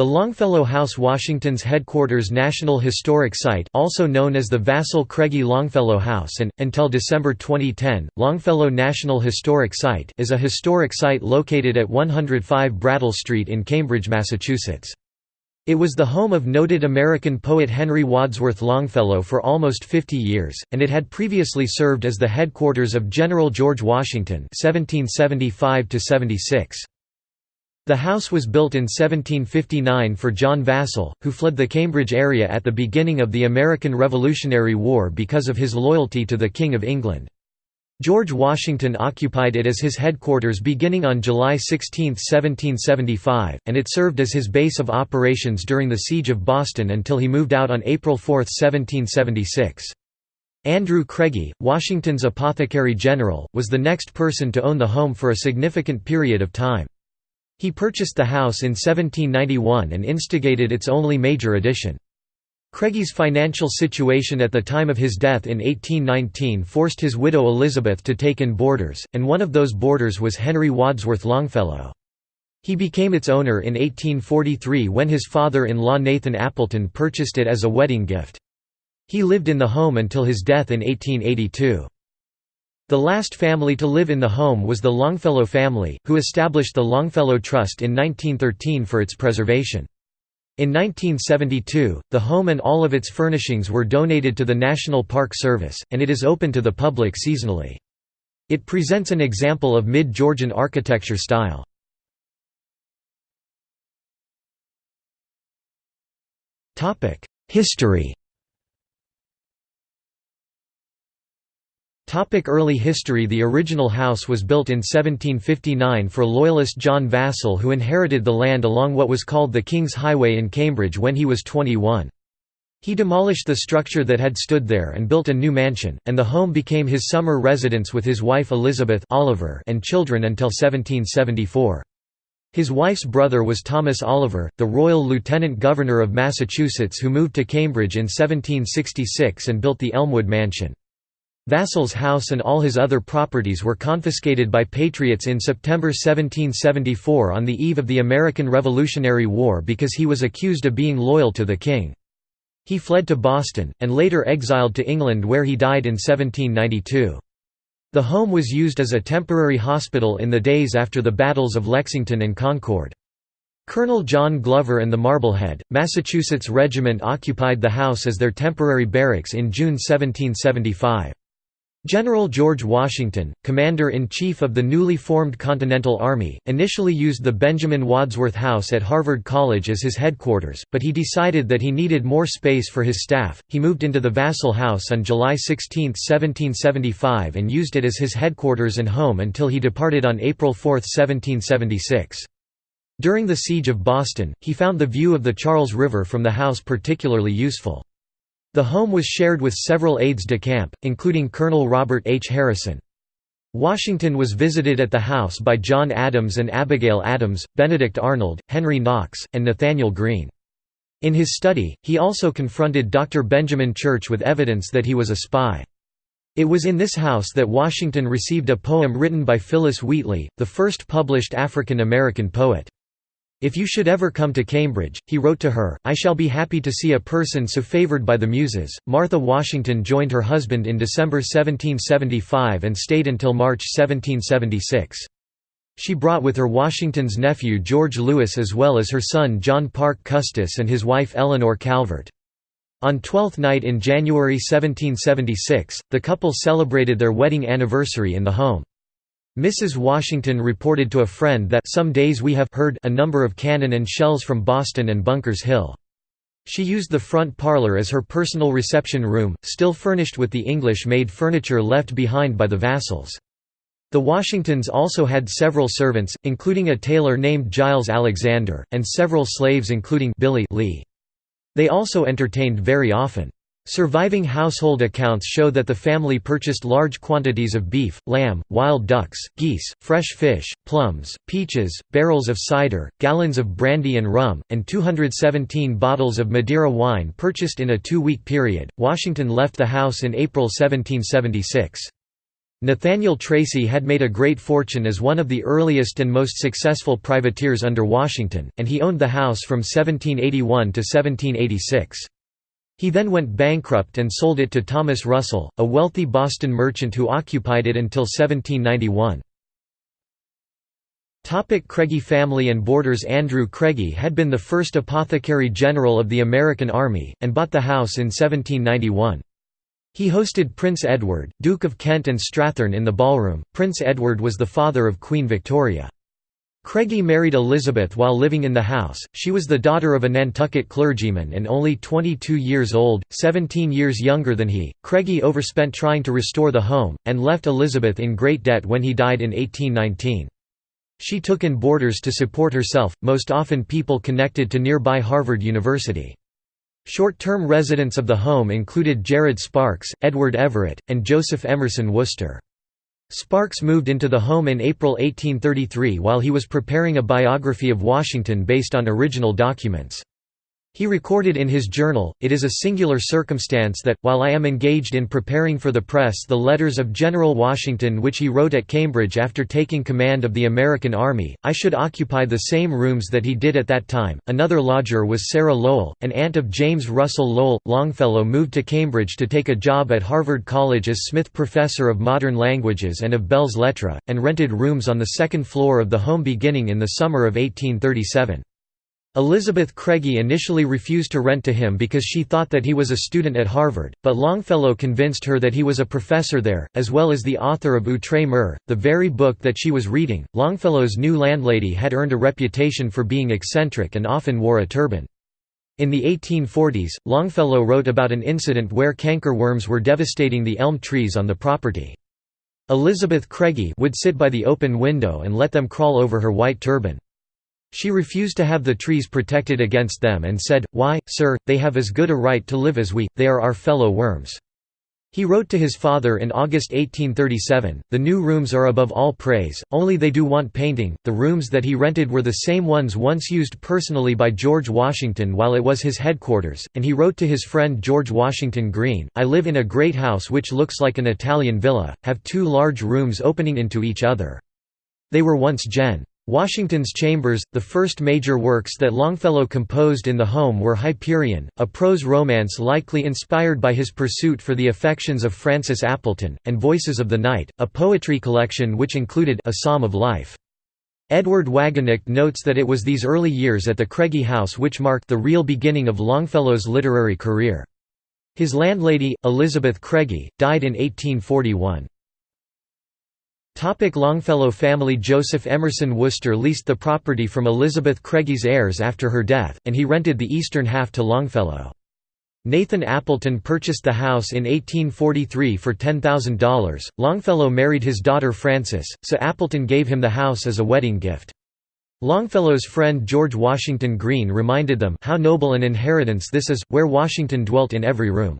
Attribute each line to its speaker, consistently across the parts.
Speaker 1: The Longfellow House Washington's headquarters National Historic Site also known as the Vassall Craigie Longfellow House and, until December 2010, Longfellow National Historic Site is a historic site located at 105 Brattle Street in Cambridge, Massachusetts. It was the home of noted American poet Henry Wadsworth Longfellow for almost 50 years, and it had previously served as the headquarters of General George Washington 1775 -76. The house was built in 1759 for John Vassall, who fled the Cambridge area at the beginning of the American Revolutionary War because of his loyalty to the King of England. George Washington occupied it as his headquarters beginning on July 16, 1775, and it served as his base of operations during the Siege of Boston until he moved out on April 4, 1776. Andrew Craigie, Washington's apothecary general, was the next person to own the home for a significant period of time. He purchased the house in 1791 and instigated its only major addition. Craigie's financial situation at the time of his death in 1819 forced his widow Elizabeth to take in boarders, and one of those boarders was Henry Wadsworth Longfellow. He became its owner in 1843 when his father-in-law Nathan Appleton purchased it as a wedding gift. He lived in the home until his death in 1882. The last family to live in the home was the Longfellow family, who established the Longfellow Trust in 1913 for its preservation. In 1972, the home and all of its furnishings were donated to the National Park Service, and it is open to the public seasonally. It presents an example of mid-Georgian architecture style. History Early history The original house was built in 1759 for Loyalist John Vassall who inherited the land along what was called the King's Highway in Cambridge when he was 21. He demolished the structure that had stood there and built a new mansion, and the home became his summer residence with his wife Elizabeth Oliver and children until 1774. His wife's brother was Thomas Oliver, the Royal Lieutenant Governor of Massachusetts who moved to Cambridge in 1766 and built the Elmwood Mansion. Vassall's house and all his other properties were confiscated by Patriots in September 1774 on the eve of the American Revolutionary War because he was accused of being loyal to the king. He fled to Boston, and later exiled to England where he died in 1792. The home was used as a temporary hospital in the days after the battles of Lexington and Concord. Colonel John Glover and the Marblehead, Massachusetts Regiment occupied the house as their temporary barracks in June 1775. General George Washington, Commander-in-Chief of the newly formed Continental Army, initially used the Benjamin Wadsworth House at Harvard College as his headquarters, but he decided that he needed more space for his staff. He moved into the Vassall House on July 16, 1775 and used it as his headquarters and home until he departed on April 4, 1776. During the Siege of Boston, he found the view of the Charles River from the house particularly useful. The home was shared with several aides de camp, including Colonel Robert H. Harrison. Washington was visited at the house by John Adams and Abigail Adams, Benedict Arnold, Henry Knox, and Nathanael Greene. In his study, he also confronted Dr. Benjamin Church with evidence that he was a spy. It was in this house that Washington received a poem written by Phillis Wheatley, the first published African American poet. If you should ever come to Cambridge, he wrote to her, I shall be happy to see a person so favored by the Muses. Martha Washington joined her husband in December 1775 and stayed until March 1776. She brought with her Washington's nephew George Lewis as well as her son John Parke Custis and his wife Eleanor Calvert. On Twelfth Night in January 1776, the couple celebrated their wedding anniversary in the home. Mrs. Washington reported to a friend that some days we have heard a number of cannon and shells from Boston and Bunkers Hill. She used the front parlor as her personal reception room, still furnished with the English-made furniture left behind by the Vassalls. The Washingtons also had several servants, including a tailor named Giles Alexander, and several slaves including Billy Lee. They also entertained very often. Surviving household accounts show that the family purchased large quantities of beef, lamb, wild ducks, geese, fresh fish, plums, peaches, barrels of cider, gallons of brandy and rum, and 217 bottles of Madeira wine purchased in a two week period. Washington left the house in April 1776. Nathaniel Tracy had made a great fortune as one of the earliest and most successful privateers under Washington, and he owned the house from 1781 to 1786. He then went bankrupt and sold it to Thomas Russell, a wealthy Boston merchant who occupied it until 1791. Craigie family and Boarders Andrew Craigie had been the first apothecary general of the American Army, and bought the house in 1791. He hosted Prince Edward, Duke of Kent and Strathearn in the ballroom. Prince Edward was the father of Queen Victoria. Craigie married Elizabeth while living in the house. She was the daughter of a Nantucket clergyman and only 22 years old, 17 years younger than he. Craigie overspent trying to restore the home, and left Elizabeth in great debt when he died in 1819. She took in boarders to support herself, most often people connected to nearby Harvard University. Short-term residents of the home included Jared Sparks, Edward Everett, and Joseph Emerson Worcester. Sparks moved into the home in April 1833 while he was preparing a biography of Washington based on original documents. He recorded in his journal, It is a singular circumstance that, while I am engaged in preparing for the press the letters of General Washington which he wrote at Cambridge after taking command of the American Army, I should occupy the same rooms that he did at that time. Another lodger was Sarah Lowell, an aunt of James Russell Lowell. Longfellow moved to Cambridge to take a job at Harvard College as Smith Professor of Modern Languages and of Belles Lettres, and rented rooms on the second floor of the home beginning in the summer of 1837. Elizabeth Craigie initially refused to rent to him because she thought that he was a student at Harvard, but Longfellow convinced her that he was a professor there, as well as the author of Outre-mer, the very book that she was reading. Longfellow's new landlady had earned a reputation for being eccentric and often wore a turban. In the 1840s, Longfellow wrote about an incident where cankerworms were devastating the elm trees on the property. Elizabeth Craigie would sit by the open window and let them crawl over her white turban. She refused to have the trees protected against them and said, Why, sir, they have as good a right to live as we, they are our fellow worms. He wrote to his father in August 1837, The new rooms are above all praise, only they do want painting. The rooms that he rented were the same ones once used personally by George Washington while it was his headquarters, and he wrote to his friend George Washington Greene, I live in a great house which looks like an Italian villa, have two large rooms opening into each other. They were once Gen. Washington's Chambers, the first major works that Longfellow composed in the home were Hyperion, a prose romance likely inspired by his pursuit for the affections of Frances Appleton, and Voices of the Night, a poetry collection which included A Psalm of Life. Edward Wagenknecht notes that it was these early years at the Craigie House which marked the real beginning of Longfellow's literary career. His landlady, Elizabeth Craigie, died in 1841. Topic Longfellow family Joseph Emerson Worcester leased the property from Elizabeth Craigie's heirs after her death, and he rented the eastern half to Longfellow. Nathan Appleton purchased the house in 1843 for $10,000. Longfellow married his daughter Frances, so Appleton gave him the house as a wedding gift. Longfellow's friend George Washington Greene reminded them how noble an inheritance this is, where Washington dwelt in every room.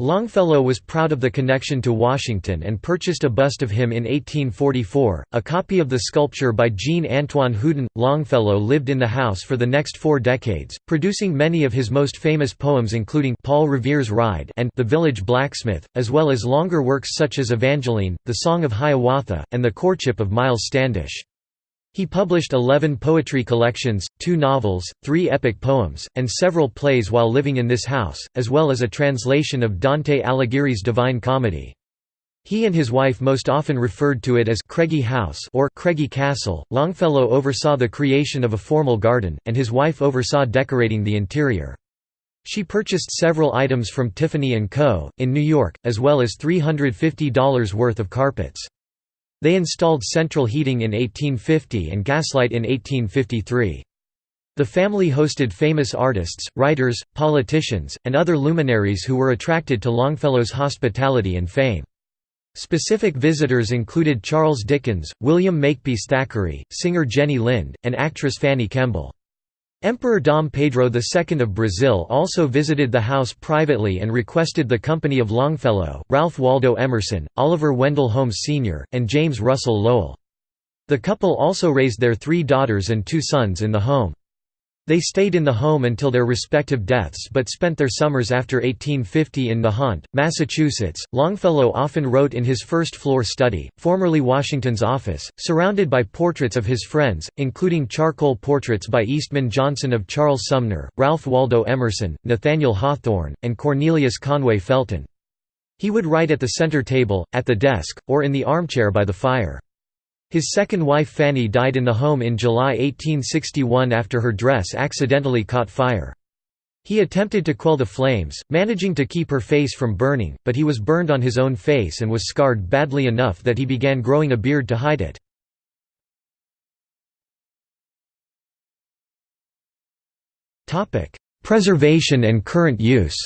Speaker 1: Longfellow was proud of the connection to Washington and purchased a bust of him in 1844, a copy of the sculpture by Jean-Antoine Houdon. Longfellow lived in the house for the next four decades, producing many of his most famous poems including Paul Revere's Ride and The Village Blacksmith, as well as longer works such as Evangeline, The Song of Hiawatha, and The Courtship of Miles Standish. He published eleven poetry collections, two novels, three epic poems, and several plays while living in this house, as well as a translation of Dante Alighieri's Divine Comedy. He and his wife most often referred to it as Craigie House or Craigie Castle. Longfellow oversaw the creation of a formal garden, and his wife oversaw decorating the interior. She purchased several items from Tiffany & Co., in New York, as well as $350 worth of carpets. They installed central heating in 1850 and gaslight in 1853. The family hosted famous artists, writers, politicians, and other luminaries who were attracted to Longfellow's hospitality and fame. Specific visitors included Charles Dickens, William Makepeace Thackeray, singer Jenny Lind, and actress Fanny Kemble. Emperor Dom Pedro II of Brazil also visited the house privately and requested the company of Longfellow, Ralph Waldo Emerson, Oliver Wendell Holmes Sr., and James Russell Lowell. The couple also raised their three daughters and two sons in the home. They stayed in the home until their respective deaths but spent their summers after 1850 in Nahant, Massachusetts. Longfellow often wrote in his first floor study, formerly Washington's office, surrounded by portraits of his friends, including charcoal portraits by Eastman Johnson of Charles Sumner, Ralph Waldo Emerson, Nathaniel Hawthorne, and Cornelius Conway Felton. He would write at the center table, at the desk, or in the armchair by the fire. His second wife Fanny died in the home in July 1861 after her dress accidentally caught fire. He attempted to quell the flames, managing to keep her face from burning, but he was burned on his own face and was scarred badly enough that he began growing a beard to hide it. Preservation and current use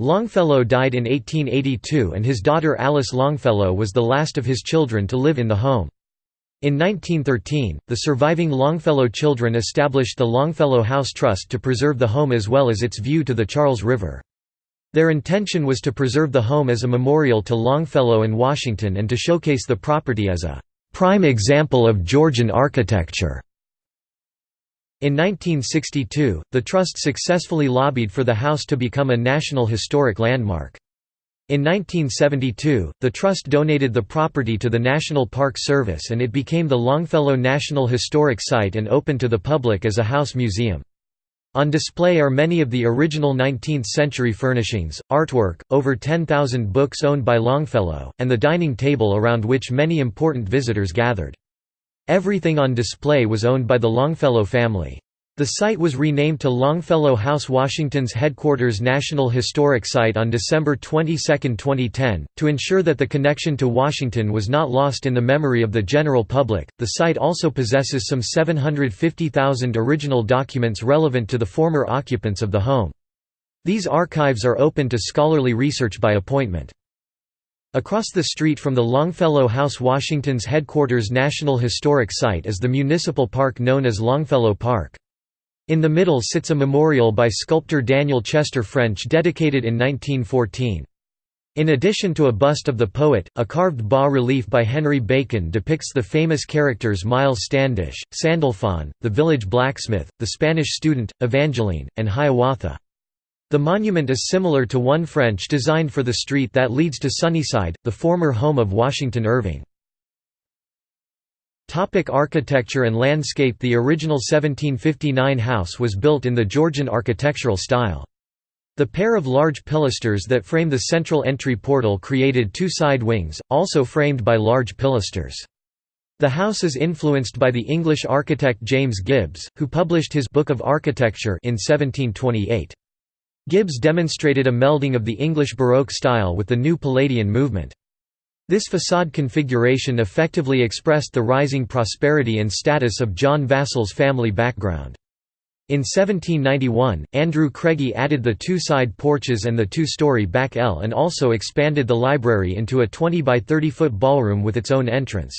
Speaker 1: Longfellow died in 1882 and his daughter Alice Longfellow was the last of his children to live in the home. In 1913, the surviving Longfellow children established the Longfellow House Trust to preserve the home as well as its view to the Charles River. Their intention was to preserve the home as a memorial to Longfellow and Washington and to showcase the property as a prime example of Georgian architecture. In 1962, the Trust successfully lobbied for the house to become a National Historic Landmark. In 1972, the Trust donated the property to the National Park Service and it became the Longfellow National Historic Site and open to the public as a house museum. On display are many of the original 19th-century furnishings, artwork, over 10,000 books owned by Longfellow, and the dining table around which many important visitors gathered. Everything on display was owned by the Longfellow family. The site was renamed to Longfellow House Washington's headquarters National Historic Site on December 22, 2010. To ensure that the connection to Washington was not lost in the memory of the general public, the site also possesses some 750,000 original documents relevant to the former occupants of the home. These archives are open to scholarly research by appointment. Across the street from the Longfellow House Washington's headquarters National Historic Site is the municipal park known as Longfellow Park. In the middle sits a memorial by sculptor Daniel Chester French dedicated in 1914. In addition to a bust of the poet, a carved bas-relief by Henry Bacon depicts the famous characters Miles Standish, Sandalphon, the village blacksmith, the Spanish student, Evangeline, and Hiawatha. The monument is similar to one French designed for the street that leads to Sunnyside, the former home of Washington Irving. Topic architecture and landscape The original 1759 house was built in the Georgian architectural style. The pair of large pilasters that frame the central entry portal created two side wings, also framed by large pilasters. The house is influenced by the English architect James Gibbs, who published his Book of Architecture in 1728. Gibbs demonstrated a melding of the English Baroque style with the new Palladian movement. This facade configuration effectively expressed the rising prosperity and status of John Vassall's family background. In 1791, Andrew Craigie added the two side porches and the two-story back L and also expanded the library into a 20 by 30 foot ballroom with its own entrance.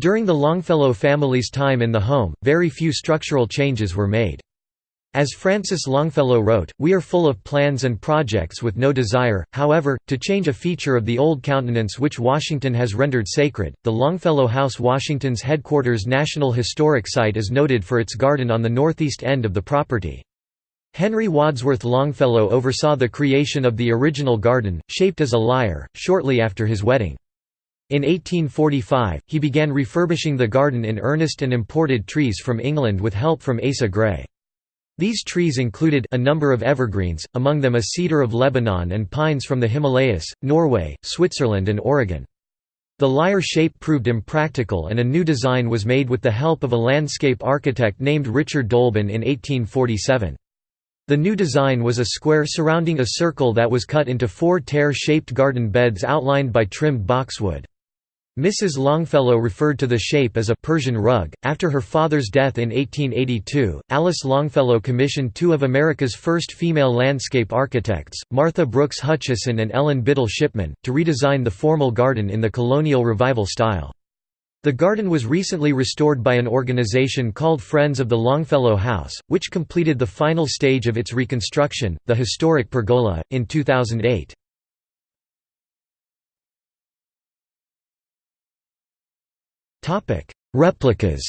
Speaker 1: During the Longfellow family's time in the home, very few structural changes were made. As Frances Longfellow wrote, we are full of plans and projects with no desire, however, to change a feature of the old countenance which Washington has rendered sacred. The Longfellow House, Washington's headquarters National Historic Site, is noted for its garden on the northeast end of the property. Henry Wadsworth Longfellow oversaw the creation of the original garden, shaped as a lyre, shortly after his wedding. In 1845, he began refurbishing the garden in earnest and imported trees from England with help from Asa Gray. These trees included a number of evergreens, among them a cedar of Lebanon and pines from the Himalayas, Norway, Switzerland and Oregon. The lyre shape proved impractical and a new design was made with the help of a landscape architect named Richard Dolben in 1847. The new design was a square surrounding a circle that was cut into four tear-shaped garden beds outlined by trimmed boxwood. Mrs. Longfellow referred to the shape as a Persian rug. After her father's death in 1882, Alice Longfellow commissioned two of America's first female landscape architects, Martha Brookes Hutcheson and Ellen Biddle Shipman, to redesign the formal garden in the colonial revival style. The garden was recently restored by an organization called Friends of the Longfellow House, which completed the final stage of its reconstruction, the historic pergola, in 2008. Topic: Replicas.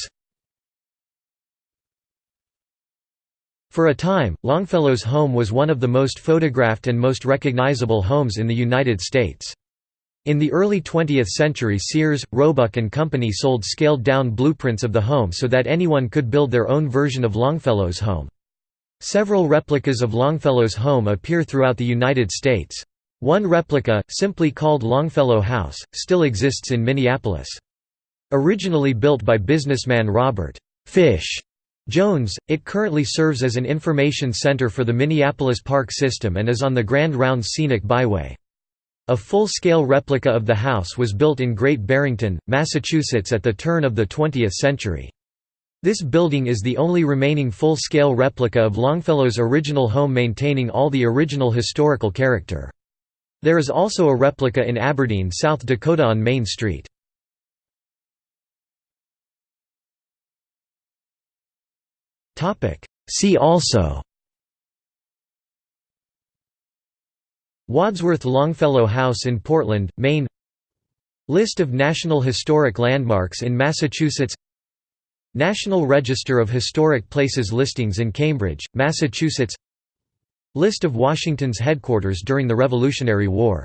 Speaker 1: For a time, Longfellow's home was one of the most photographed and most recognizable homes in the United States. In the early 20th century Sears, Roebuck and Company sold scaled-down blueprints of the home so that anyone could build their own version of Longfellow's home. Several replicas of Longfellow's home appear throughout the United States. One replica, simply called Longfellow House, still exists in Minneapolis. Originally built by businessman Robert Fish Jones, it currently serves as an information center for the Minneapolis Park System and is on the Grand Rounds Scenic Byway. A full-scale replica of the house was built in Great Barrington, Massachusetts at the turn of the 20th century. This building is the only remaining full-scale replica of Longfellow's original home maintaining all the original historical character. There is also a replica in Aberdeen, South Dakota on Main Street. See also. Wadsworth Longfellow House in Portland, Maine. List of National Historic Landmarks in Massachusetts. National Register of Historic Places listings in Cambridge, Massachusetts. List of Washington's headquarters during the Revolutionary War